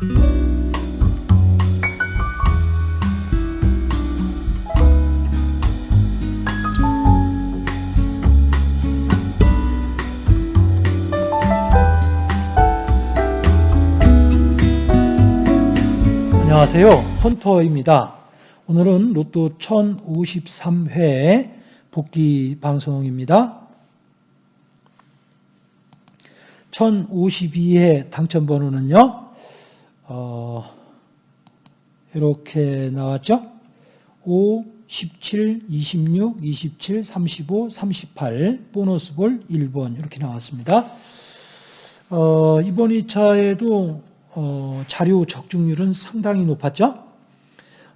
안녕하세요. 헌터입니다. 오늘은 로또 1053회 복귀 방송입니다. 1052회 당첨 번호는요, 어, 이렇게 나왔죠? 5, 17, 26, 27, 35, 38, 보너스 볼 1번 이렇게 나왔습니다. 어, 이번 2차에도 어, 자료 적중률은 상당히 높았죠.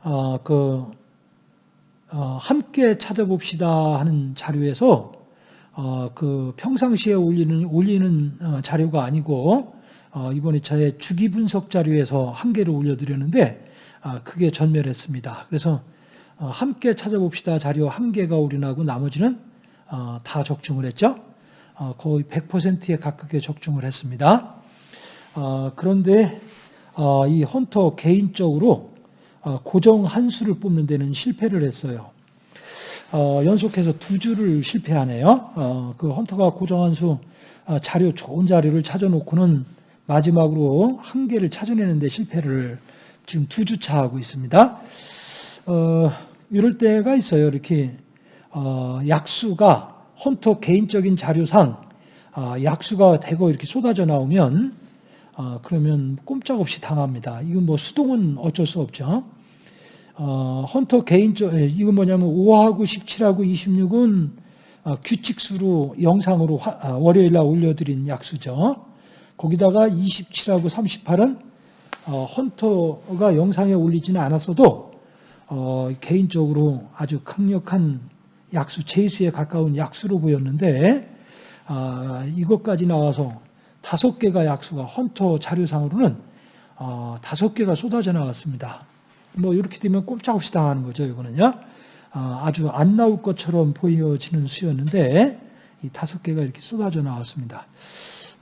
어, 그 어, 함께 찾아봅시다 하는 자료에서 어, 그 평상시에 올리는 올리는 어, 자료가 아니고 어, 이번 2차에 주기 분석 자료에서 한 개를 올려드렸는데 아, 그게 전멸했습니다. 그래서 어, 함께 찾아봅시다 자료 한 개가 올인하고 나머지는 어, 다 적중을 했죠. 어, 거의 100%에 가깝게 적중을 했습니다. 어, 그런데 어, 이 헌터 개인적으로 어, 고정 한 수를 뽑는 데는 실패를 했어요. 연속해서 두 주를 실패하네요. 그 헌터가 고정 한 수 자료 좋은 자료를 찾아놓고는 마지막으로 한 개를 찾아내는데 실패를 지금 두 주차 하고 있습니다. 이럴 때가 있어요. 이렇게 약수가 헌터 개인적인 자료상 약수가 대거 이렇게 쏟아져 나오면 어, 그러면 꼼짝없이 당합니다. 이건 뭐 수동은 어쩔 수 없죠. 어, 헌터 개인적, 예, 이건 뭐냐면 5하고 17하고 26은 어, 규칙수로 영상으로 화, 아, 월요일 날 올려드린 약수죠. 거기다가 27하고 38은 어, 헌터가 영상에 올리지는 않았어도 어, 개인적으로 아주 강력한 약수, 제수에 가까운 약수로 보였는데 아, 이것까지 나와서 다섯 개가 약수가 헌터 자료상으로는 어, 다섯 개가 쏟아져 나왔습니다. 뭐 이렇게 되면 꼼짝없이 당하는 거죠. 이거는요. 어, 아주 안 나올 것처럼 보여지는 수였는데 이 다섯 개가 이렇게 쏟아져 나왔습니다.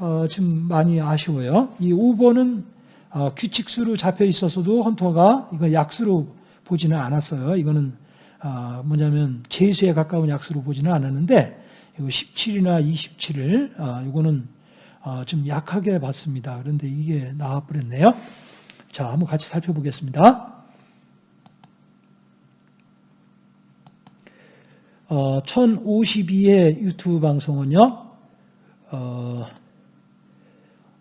어, 지금 많이 아쉬워요. 이 5번은 어, 규칙수로 잡혀 있었어도 헌터가 이거 약수로 보지는 않았어요. 이거는 어, 뭐냐면 제수에 가까운 약수로 보지는 않았는데 이거 17이나 27을 어, 이거는 어, 좀 약하게 봤습니다. 그런데 이게 나와버렸네요. 자, 한번 같이 살펴보겠습니다. 어, 1052회 유튜브 방송은요, 어,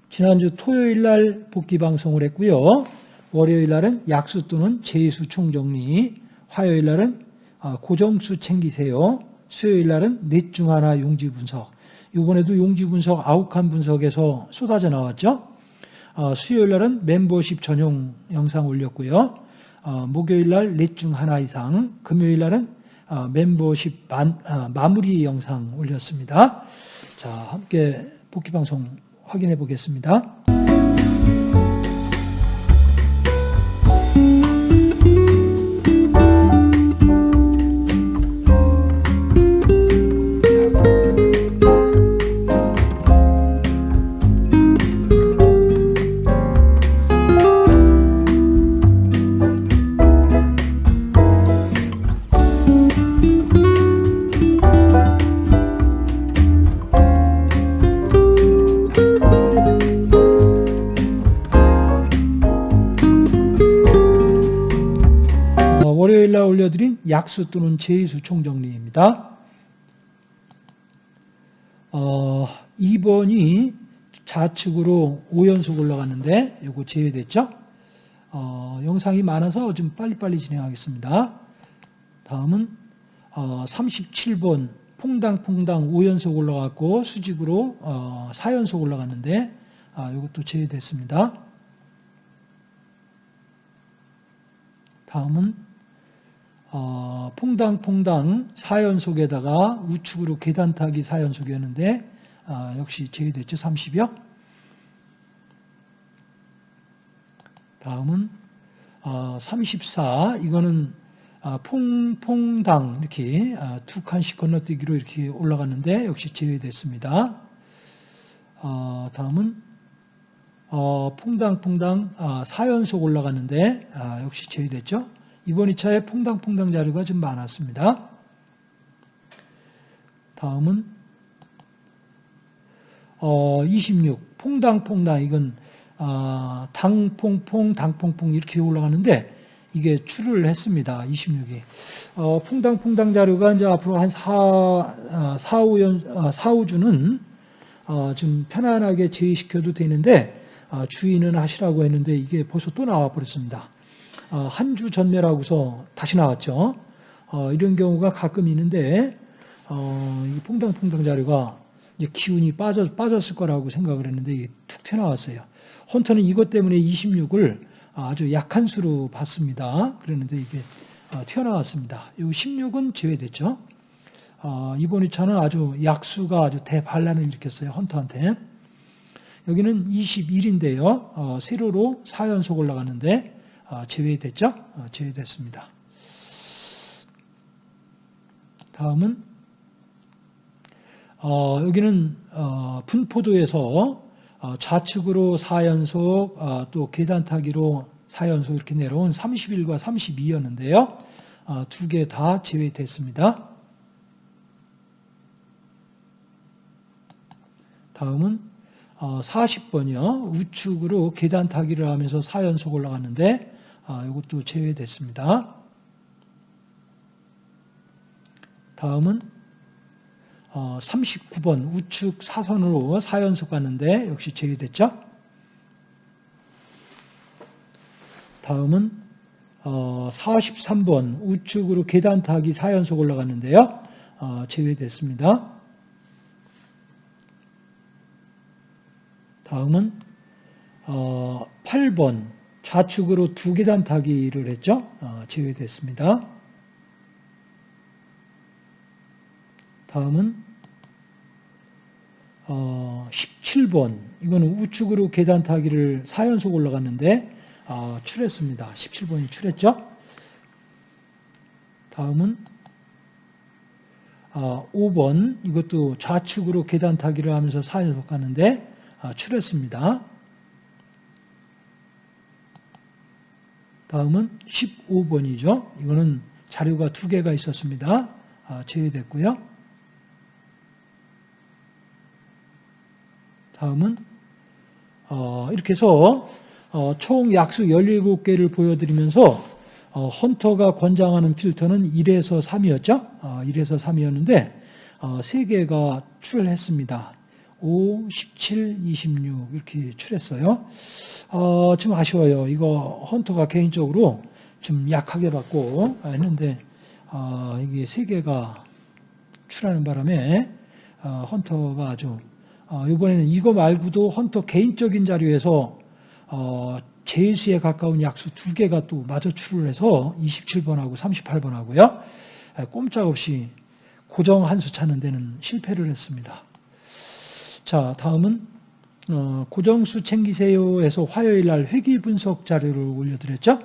지난주 토요일 날 복귀 방송을 했고요. 월요일 날은 약수 또는 제수 총정리, 화요일 날은 어, 고정수 챙기세요. 수요일 날은 넷 중 하나 용지 분석, 이번에도 용지 분석 아욱한 분석에서 쏟아져 나왔죠. 어, 수요일 날은 멤버십 전용 영상 올렸고요. 어, 목요일 날 넷 중 하나 이상, 금요일 날은 어, 멤버십 만, 아, 마무리 영상 올렸습니다. 자, 함께 복귀 방송 확인해 보겠습니다. 약수 또는 제수 총정리입니다. 어, 2번이 좌측으로 5연속 올라갔는데 이거 제외됐죠? 어, 영상이 많아서 좀 빨리빨리 진행하겠습니다. 다음은 어, 37번 퐁당퐁당 5연속 올라갔고 수직으로 어, 4연속 올라갔는데 아, 이것도 제외됐습니다. 다음은 어, 퐁당퐁당 4연속에다가 우측으로 계단 타기 4연속이었는데 어, 역시 제외됐죠. 30여. 다음은 어, 34. 이거는 어, 퐁퐁당 이렇게 어, 두 칸씩 건너뛰기로 이렇게 올라갔는데 역시 제외됐습니다. 어, 다음은 어, 퐁당퐁당 아, 4연속 올라갔는데 아, 역시 제외됐죠. 이번 2차에 퐁당퐁당 자료가 좀 많았습니다. 다음은 어, 26 퐁당퐁당 이건 아, 당퐁퐁 당퐁퐁 이렇게 올라가는데 이게 출을 했습니다. 26이. 어, 퐁당퐁당 자료가 이제 앞으로 한 4, 아, 4, 5연, 아, 4, 5주는 어, 좀 편안하게 제외시켜도 되는데 아, 주의는 하시라고 했는데 이게 벌써 또 나와 버렸습니다. 아, 한주 전멸하고서 다시 나왔죠. 어, 이런 경우가 가끔 있는데 어, 이 퐁당퐁당 자료가 기운이 빠져, 빠졌을 거라고 생각을 했는데 이게 툭 튀어나왔어요. 헌터는 이것 때문에 26을 아주 약한 수로 봤습니다. 그랬는데 이게 어, 튀어나왔습니다. 이 16은 제외됐죠. 어, 이번 2차는 아주 약수가 아주 대반란을 일으켰어요. 헌터한테. 여기는 21인데요. 어, 세로로 4연속 올라가는데 제외됐죠. 제외됐습니다. 다음은 여기는 분포도에서 좌측으로 4연속, 또 계단타기로 4연속 이렇게 내려온 31과 32였는데요. 두 개 다 제외됐습니다. 다음은 40번이요. 우측으로 계단 타기를 하면서 4연속 올라갔는데 이것도 제외됐습니다. 다음은 39번 우측 사선으로 4연속 갔는데 역시 제외됐죠. 다음은 43번 우측으로 계단 타기 4연속 올라갔는데요. 제외됐습니다. 다음은 8번 좌측으로 두 계단 타기를 했죠. 제외됐습니다. 다음은 17번 이거는 우측으로 계단 타기를 4연속 올라갔는데 출했습니다. 17번이 출했죠. 다음은 5번 이것도 좌측으로 계단 타기를 하면서 4연속 가는데 출했습니다. 다음은 15번이죠. 이거는 자료가 두 개가 있었습니다. 제외됐고요. 다음은 어, 이렇게 해서 어, 총 약수 17개를 보여드리면서 어, 헌터가 권장하는 필터는 1에서 3이었죠. 1에서 3이었는데 3개가 출했습니다. 5, 17, 26 이렇게 출했어요. 좀 아쉬워요. 이거 헌터가 개인적으로 좀 약하게 받고 했는데 이게 3개가 출하는 바람에 헌터가 아주 어, 이번에는 이거 말고도 헌터 개인적인 자료에서 어, 제수에 가까운 약수 두 개가 또 마저 출을 해서 27번하고 38번하고요. 꼼짝없이 고정 한 수 찾는 데는 실패를 했습니다. 자, 다음은 어, 고정수 챙기세요에서 화요일 날 회기 분석 자료를 올려드렸죠.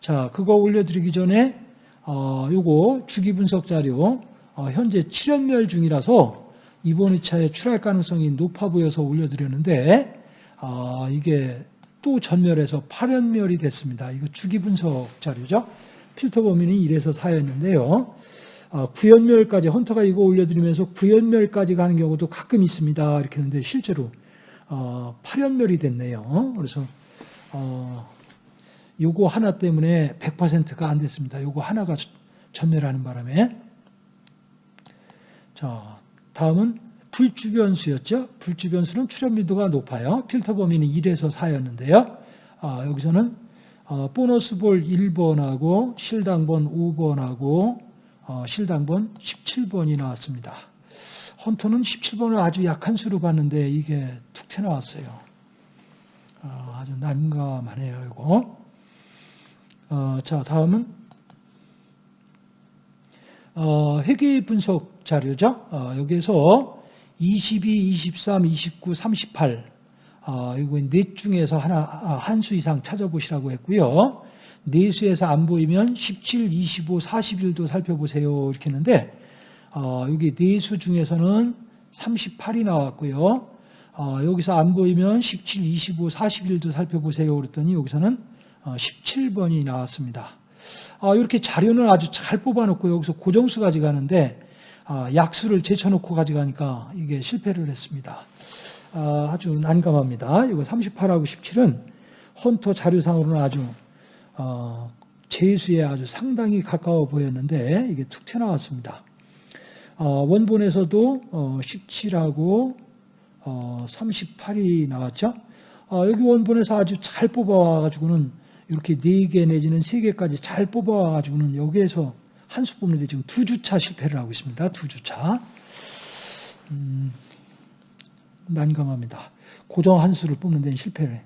자, 그거 올려드리기 전에 어, 요거 주기 분석 자료 어, 현재 7연멸 중이라서 이번 2차에 출할 가능성이 높아 보여서 올려드렸는데 아, 이게 또 전멸해서 8연멸이 됐습니다. 이거 주기 분석 자료죠. 필터 범위는 1에서 4였는데요. 아, 9연멸까지 헌터가 이거 올려드리면서 9연멸까지 가는 경우도 가끔 있습니다. 이렇게 했는데 실제로 어, 8연멸이 됐네요. 그래서 어, 요거 하나 때문에 100%가 안 됐습니다. 요거 하나가 전멸하는 바람에 자 다음은 불주변수였죠. 불주변수는 출현 밀도가 높아요. 필터 범위는 1에서 4였는데요. 아, 여기서는 어, 보너스 볼 1번하고 실당번 5번하고 어, 실당번 17번이 나왔습니다. 헌터는 17번을 아주 약한 수로 봤는데 이게 툭 튀어나왔어요. 어, 아주 난감하네요. 이거. 어, 자 다음은 어, 회계 분석 자료죠. 어, 여기에서 22, 23, 29, 38 어, 이거 넷 중에서 하나 아, 한수 이상 찾아보시라고 했고요. 네 수에서 안 보이면 17, 25, 41도 살펴보세요 이렇게 했는데 어, 여기 네수 중에서는 38이 나왔고요. 어, 여기서 안 보이면 17, 25, 41도 살펴보세요. 그랬더니 여기서는 어, 17번이 나왔습니다. 아, 이렇게 자료는 아주 잘 뽑아놓고 여기서 고정수 가져가는데 아, 약수를 제쳐놓고 가져가니까 이게 실패를 했습니다. 아, 아주 난감합니다. 이거 38하고 17은 헌터 자료상으로는 아주 어, 재수에 아주 상당히 가까워 보였는데 이게 툭 튀어나왔습니다. 어, 원본에서도 어, 17하고 어, 38이 나왔죠. 어, 여기 원본에서 아주 잘 뽑아와가지고는 이렇게 4개 내지는 3개까지 잘 뽑아와가지고는 여기에서 한 수 뽑는데 지금 두 주차 실패를 하고 있습니다. 두 주차. 음, 난감합니다. 고정 한 수를 뽑는 데는 실패를 해.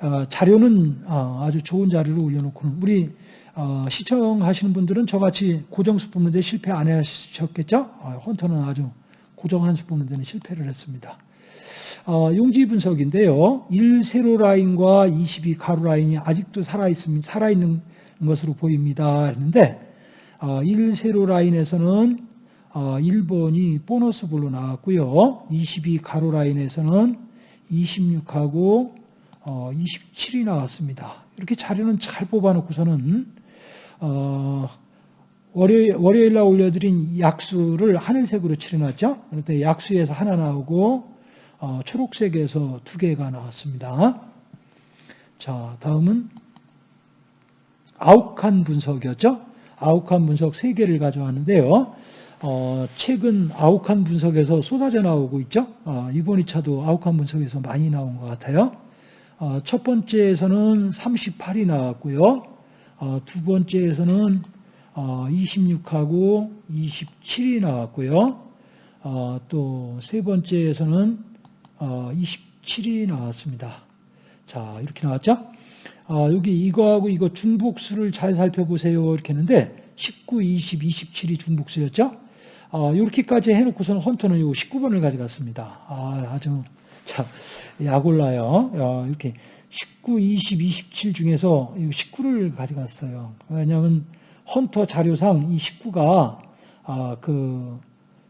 어, 자료는 어, 아주 좋은 자료를 올려놓고는 우리 어, 시청하시는 분들은 저같이 고정수 뽑는 데 실패 안 하셨겠죠? 어, 헌터는 아주 고정 한 수 뽑는 데는 실패를 했습니다. 어, 용지 분석인데요. 1 세로 라인과 22 가로 라인이 아직도 살아있습니다. 살아있는 것으로 보입니다. 했는데, 어, 1 세로 라인에서는 어, 1번이 보너스 볼로 나왔고요. 22 가로 라인에서는 26하고 어, 27이 나왔습니다. 이렇게 자료는 잘 뽑아놓고서는 어, 월요일, 월요일 날 올려드린 약수를 하늘색으로 칠해놨죠. 그런데 약수에서 하나 나오고 어, 초록색에서 두 개가 나왔습니다. 자, 다음은 아욱한 분석이었죠. 아욱한 분석 세 개를 가져왔는데요. 어, 최근 아욱한 분석에서 쏟아져 나오고 있죠. 어, 이번 2차도 아욱한 분석에서 많이 나온 것 같아요. 어, 첫 번째에서는 38이 나왔고요. 어, 두 번째에서는 26하고 27이 나왔고요. 어, 또세 번째에서는 27이 나왔습니다. 자, 이렇게 나왔죠? 여기 이거하고 이거 중복수를 잘 살펴보세요. 이렇게 했는데 19, 20, 27이 중복수였죠? 이렇게까지 해놓고서는 헌터는 요 19번을 가져갔습니다. 아, 아주 자, 약올라요. 어, 이렇게 19, 20, 27 중에서 19를 가져갔어요. 왜냐하면 헌터 자료상 이 19가 아, 그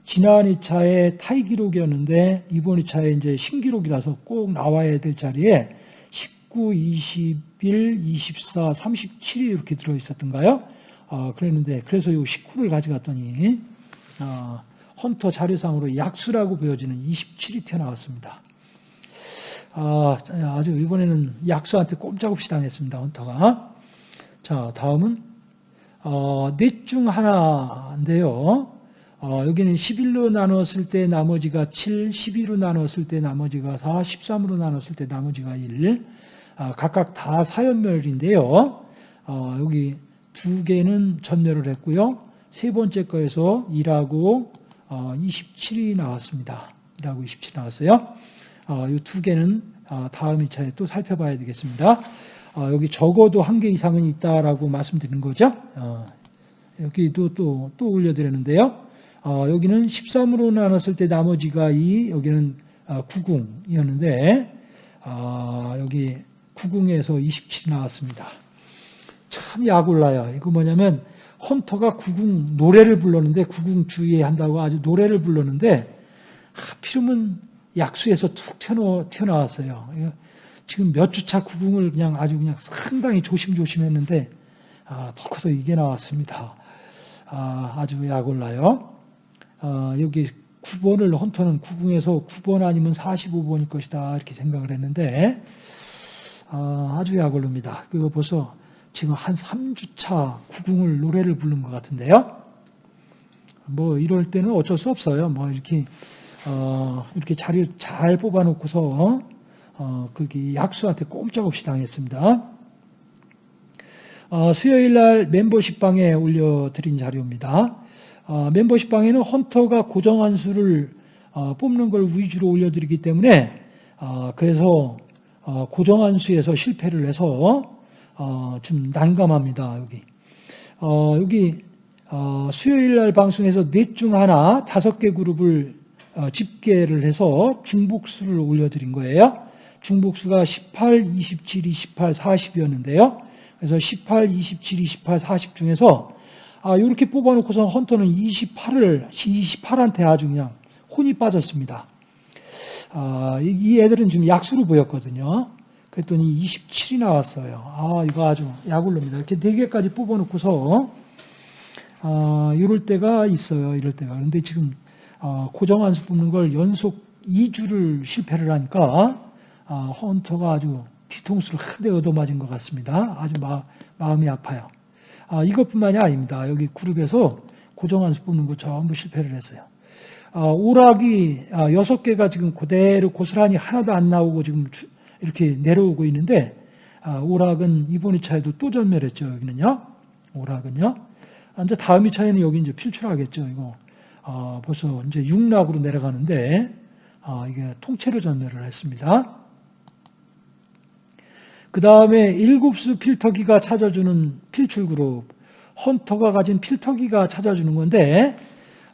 지난 2차의 타이 기록이었는데 이번 2차에 이제 신기록이라서 꼭 나와야 될 자리에 19, 21, 24, 37이 이렇게 들어 있었던가요? 아, 그랬는데 그래서 이 19를 가져갔더니 아, 헌터 자료상으로 약수라고 보여지는 27이 튀어나왔습니다. 아, 아주 이번에는 약수한테 꼼짝없이 당했습니다. 헌터가. 자, 다음은 어, 넷중 하나인데요. 어, 여기는 11로 나눴을 때 나머지가 7, 12로 나눴을 때 나머지가 4, 13으로 나눴을 때 나머지가 1. 아, 각각 다 사연멸인데요. 어, 여기 두 개는 전멸을 했고요. 세 번째 거에서 1하고 어, 27이 나왔습니다. 1하고 27 나왔어요. 어, 이두 개는 어, 다음 2차에 또 살펴봐야 되겠습니다. 어, 여기 적어도 한 개 이상은 있다라고 말씀드린 거죠. 여기도 또, 또 올려드렸는데요. 여기는 13으로 나눴을 때 나머지가 2, 여기는 90이었는데, 여기 90에서 27이 나왔습니다. 참 약올라요. 이거 뭐냐면, 헌터가 90 노래를 불렀는데, 90 주의한다고 아주 노래를 불렀는데, 하필이면 약수에서 툭 튀어나, 왔어요 지금 몇 주차 구궁을 그냥 아주 그냥 상당히 조심조심 했는데, 아, 더 커서 이게 나왔습니다. 아, 아주 약올라요. 아, 여기 9번을 헌터는 구궁에서 9번 아니면 45번일 것이다. 이렇게 생각을 했는데, 아, 아주 약올릅니다. 그거 벌써 지금 한 3주차 구궁을 노래를 부른 것 같은데요. 뭐 이럴 때는 어쩔 수 없어요. 뭐 이렇게 어, 이렇게 자료 잘 뽑아놓고서 어, 거기 약수한테 꼼짝없이 당했습니다. 어, 수요일 날 멤버십 방에 올려드린 자료입니다. 어, 멤버십 방에는 헌터가 고정한 수를 어, 뽑는 걸 위주로 올려드리기 때문에 어, 그래서 어, 고정한 수에서 실패를 해서 좀 난감합니다. 여기 여기 수요일 날 방송에서 넷 중 하나 다섯 개 그룹을 어, 집계를 해서 중복수를 올려드린 거예요. 중복수가 18, 27, 28, 40이었는데요. 그래서 18, 27, 28, 40 중에서 아, 이렇게 뽑아놓고서 헌터는 28을 28한테 아주 그냥 혼이 빠졌습니다. 아, 이- 이 애들은 지금 약수로 보였거든요. 그랬더니 27이 나왔어요. 아, 이거 아주 약올로입니다. 이렇게 네 개까지 뽑아놓고서, 아, 이럴 때가 있어요. 이럴 때가. 그런데 지금, 아, 고정한수 뽑는 걸 연속 2주를 실패를 하니까, 아, 헌터가 아주 뒤통수를 크게 얻어맞은 것 같습니다. 아주 마, 마음이 아파요. 아, 이것뿐만이 아닙니다. 여기 그룹에서 고정한수 뽑는 거 전부 실패를 했어요. 아, 오락이 아, 여섯 개가 지금 그대로 고스란히 하나도 안 나오고 지금 주- 이렇게 내려오고 있는데 아, 오락은 이번 2차에도 또 전멸했죠. 여기는요. 오락은요. 아, 이제 다음 2차에는 여기 이제 필출하겠죠. 이거 아, 벌써 이제 6락으로 내려가는데 아, 이게 통째로 전멸을 했습니다. 그 다음에 일곱수 필터기가 찾아주는 필출 그룹, 헌터가 가진 필터기가 찾아주는 건데,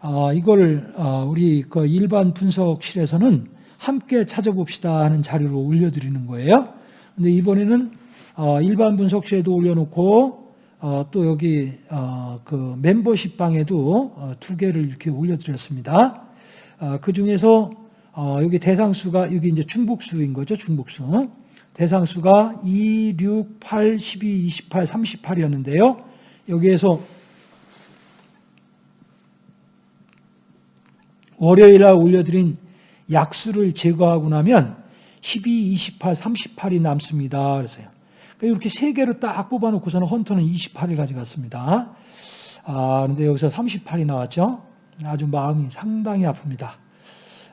아, 이걸 아, 우리 그 일반 분석실에서는 함께 찾아봅시다 하는 자료로 올려드리는 거예요. 근데 이번에는 아, 일반 분석실에도 올려놓고 아, 또 여기 아, 그 멤버십 방에도 어, 두 개를 이렇게 올려드렸습니다. 아, 그 중에서 어, 여기 대상수가 여기 이제 중복수인 거죠, 중복수. 대상수가 2, 6, 8, 12, 28, 38이었는데요. 여기에서 월요일 날 올려드린 약수를 제거하고 나면 12, 28, 38이 남습니다. 그래서요. 그러니까 이렇게 세 개로 딱 뽑아놓고서는 헌터는 28을 가져갔습니다. 아, 그런데 여기서 38이 나왔죠. 아주 마음이 상당히 아픕니다.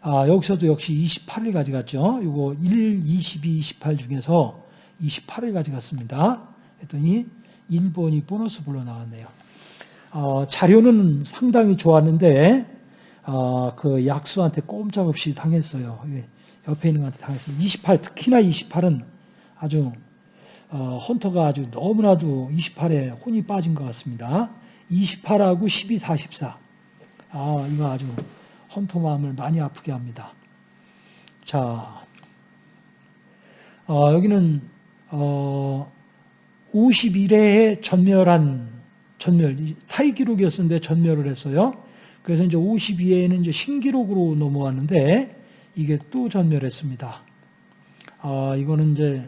아, 여기서도 역시 28을 가져갔죠. 이거 1, 22, 28 중에서 28을 가져갔습니다. 했더니 1번이 보너스 불러 나왔네요. 어, 자료는 상당히 좋았는데 어, 그 약수한테 꼼짝없이 당했어요. 이게 옆에 있는 것한테 당했어요. 28 특히나 28은 아주 어, 헌터가 아주 너무나도 28에 혼이 빠진 것 같습니다. 28하고 12, 44. 아, 이거 아주 헌터 마음을 많이 아프게 합니다. 자, 어, 여기는 어, 51회에 전멸한 전멸 타이 기록이었는데 전멸을 했어요. 그래서 이제 52회에는 이제 신기록으로 넘어왔는데 이게 또 전멸했습니다. 아, 이거는 이제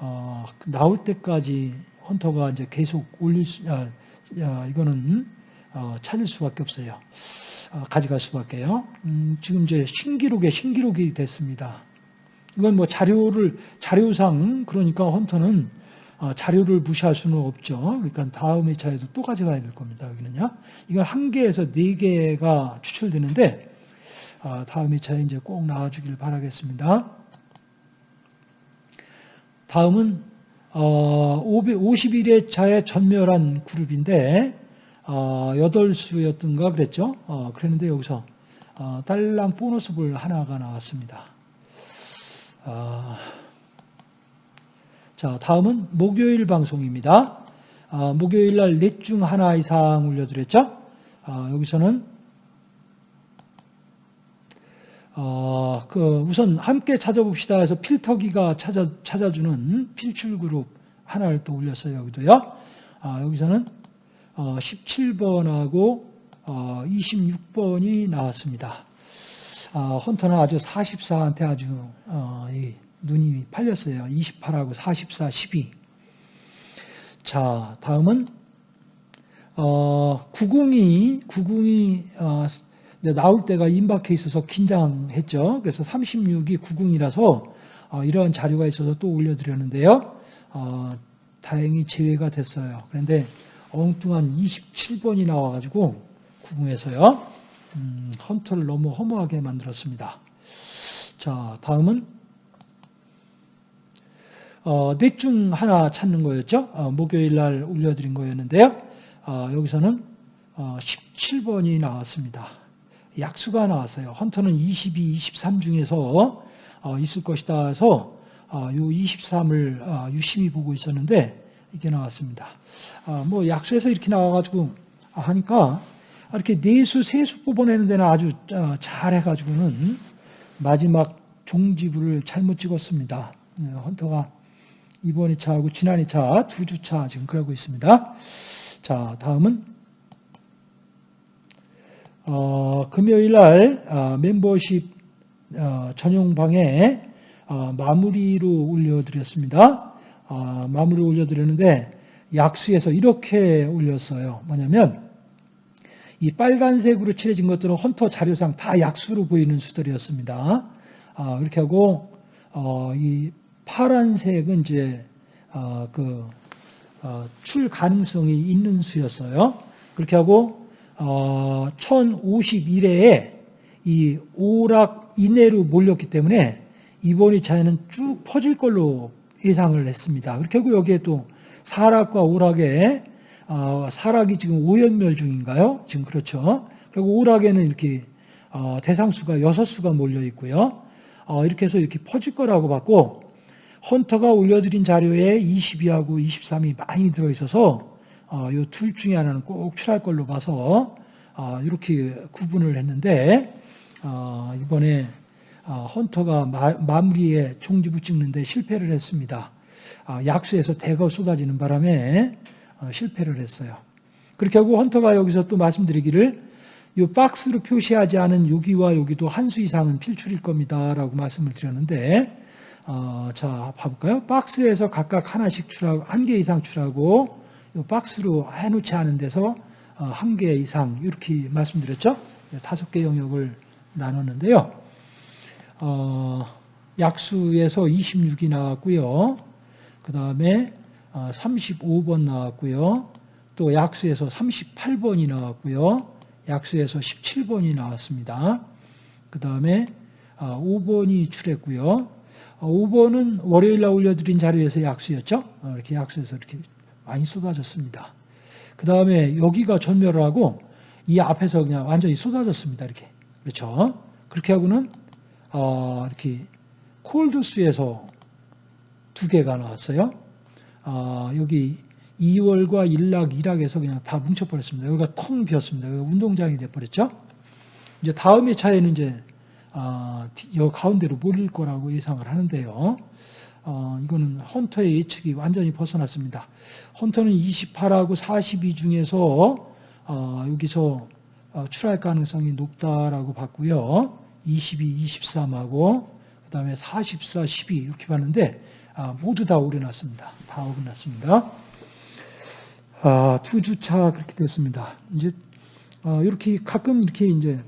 어, 나올 때까지 헌터가 이제 계속 올릴 수, 아, 아, 이거는 어, 찾을 수밖에 없어요. 어, 가져갈 수밖에요. 음, 지금 이제 신기록에 신기록이 됐습니다. 이건 뭐 자료를 자료상 그러니까 헌터는 어, 자료를 무시할 수는 없죠. 그러니까 다음 회차에도 또 가져가야 될 겁니다. 여기는요. 이건 한 개에서 네 개가 추출되는데 어, 다음 회차에 이제 꼭 나와주길 바라겠습니다. 다음은 어, 51회 차에 전멸한 그룹인데 어, 8수였던가 그랬죠. 어, 그랬는데 여기서 어, 딸랑 보너스볼 하나가 나왔습니다. 아, 자, 다음은 목요일 방송입니다. 아, 목요일 날 넷 중 하나 이상 올려드렸죠. 아, 여기서는 어, 그 우선 함께 찾아봅시다 해서 필터기가 찾아, 찾아주는 필출 그룹 하나를 또 올렸어요. 여기도요. 아, 여기서는 어, 17번하고 어, 26번이 나왔습니다. 아, 헌터는 아주 44한테 아주 어, 이 눈이 팔렸어요. 28하고 44, 12. 자, 다음은 어, 90이 90이 어, 나올 때가 임박해 있어서 긴장했죠. 그래서 36이 90이라서 어, 이런 자료가 있어서 또 올려드렸는데요. 어, 다행히 제외가 됐어요. 그런데 엉뚱한 27번이 나와가지고 90에서요. 음, 헌터를 너무 허무하게 만들었습니다. 자, 다음은 어, 넷중 하나 찾는 거였죠. 어, 목요일 날 올려드린 거였는데요. 어, 여기서는 어, 17번이 나왔습니다. 약수가 나왔어요. 헌터는 22, 23 중에서 어, 있을 것이다 해서 어, 요 23을 어, 유심히 보고 있었는데 이게 나왔습니다. 어, 뭐 약수에서 이렇게 나와가지고 하니까 이렇게 네수, 세수 뽑아내는 데는 아주 어, 잘해가지고는 마지막 종지부를 잘못 찍었습니다. 네, 헌터가 이번 2차하고 지난 2차 두 주차 지금 그러고 있습니다. 자, 다음은 어, 금요일 날 아, 멤버십 어, 전용방에 어, 마무리로 올려드렸습니다. 어, 마무리로 올려드렸는데 약수에서 이렇게 올렸어요. 뭐냐면 이 빨간색으로 칠해진 것들은 헌터 자료상 다 약수로 보이는 수들이었습니다. 아, 그렇게 하고 어, 이 파란색은 이제 어, 그, 어, 출 가능성이 있는 수였어요. 그렇게 하고 어, 1051회에 이 오락 이내로 몰렸기 때문에 이번 2차에는 쭉 퍼질 걸로 예상을 했습니다. 하고 여기에 또 사락과 오락에 어, 사락이 지금 오연멸 중인가요? 지금 그렇죠. 그리고 오락에는 이렇게 어, 대상수가 6수가 몰려 있고요. 어, 이렇게 해서 이렇게 퍼질 거라고 봤고 헌터가 올려드린 자료에 22하고 23이 많이 들어있어서 어, 이둘 중에 하나는 꼭 출할 걸로 봐서 어, 이렇게 구분을 했는데 어, 이번에 어, 헌터가 마, 무리에 총지부 찍는데 실패를 했습니다. 어, 약수에서 대거 쏟아지는 바람에 어, 실패를 했어요. 그렇게 하고 헌터가 여기서 또 말씀드리기를 이 박스로 표시하지 않은 여기와 여기도 한 수 이상은 필출일 겁니다 라고 말씀을 드렸는데 어, 자 봐볼까요? 박스에서 각각 하나씩 출하고 한 개 이상 출하고 이 박스로 해놓지 않은 데서 어, 한개 이상 이렇게 말씀드렸죠? 다섯 개 영역을 나눴는데요. 어, 약수에서 26이 나왔고요. 그 다음에 35번 어, 나왔고요. 또 약수에서 38번이 나왔고요. 약수에서 17번이 나왔습니다. 그 다음에 5번이 아, 출했고요. 5번은 어, 월요일 날 올려드린 자료에서 약수였죠. 어, 이렇게 약수에서 이렇게 많이 쏟아졌습니다. 그 다음에 여기가 전멸을 하고 이 앞에서 그냥 완전히 쏟아졌습니다. 이렇게. 그렇죠. 그렇게 하고는, 이렇게 콜드수에서 두 개가 나왔어요. 아, 여기 2월과 1락, 2락에서 그냥 다 뭉쳐버렸습니다. 여기가 텅 비었습니다. 여기가 운동장이 돼버렸죠. 이제 다음의 차에는 이제 아, 여 가운데로 몰릴 거라고 예상을 하는데요. 어, 이거는 헌터의 예측이 완전히 벗어났습니다. 헌터는 28하고 42 중에서 어, 여기서 어, 출할 가능성이 높다라고 봤고요. 22, 23하고 그 다음에 44, 12 이렇게 봤는데 아, 모두 다 오려났습니다. 다 어긋났습니다. 아, 두 주차 그렇게 됐습니다. 이제 어, 이렇게 가끔 이렇게 이제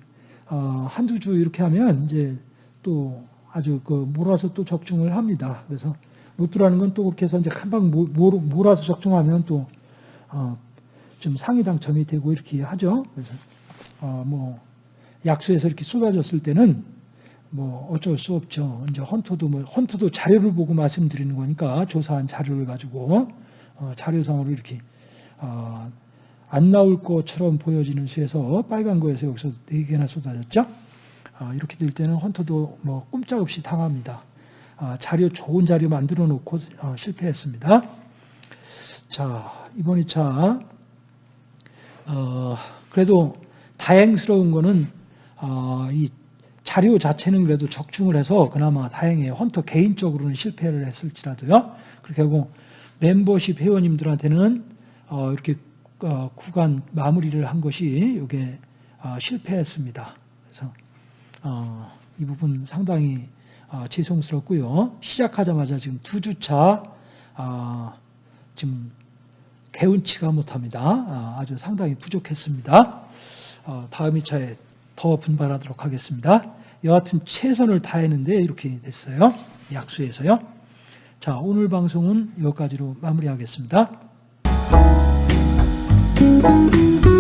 어, 한두 주 이렇게 하면 이제 또 아주 그 몰아서 또 적중을 합니다. 그래서 로또라는 건 또 그렇게 해서 이제 한방 몰아서 적중하면 또좀 어, 상위 당첨이 되고 이렇게 하죠. 그래서 뭐 약수에서 이렇게 쏟아졌을 때는 뭐 어쩔 수 없죠. 이제 헌터도 뭐 헌터도 자료를 보고 말씀드리는 거니까 조사한 자료를 가지고 어, 자료상으로 이렇게 어, 안 나올 것처럼 보여지는 수에서 빨간 거에서 여기서 네 개나 쏟아졌죠. 어, 이렇게 될 때는 헌터도 뭐 꼼짝없이 당합니다. 어, 자료 좋은 자료 만들어 놓고 어, 실패했습니다. 자 이번 2차 어, 그래도 다행스러운 거는 이 자료 자체는 그래도 적중을 해서 그나마 다행이에요. 헌터 개인적으로는 실패를 했을지라도요. 그렇게 하고 멤버십 회원님들한테는 어, 이렇게 어, 구간 마무리를 한 것이 이게 어, 실패했습니다. 그래서 이 부분 상당히 죄송스럽고요. 시작하자마자 지금 두 주차 지금 개운치가 못합니다. 아주 상당히 부족했습니다. 다음 2차에 더 분발하도록 하겠습니다. 여하튼 최선을 다했는데 이렇게 됐어요. 약수에서요. 자, 오늘 방송은 여기까지로 마무리하겠습니다. Música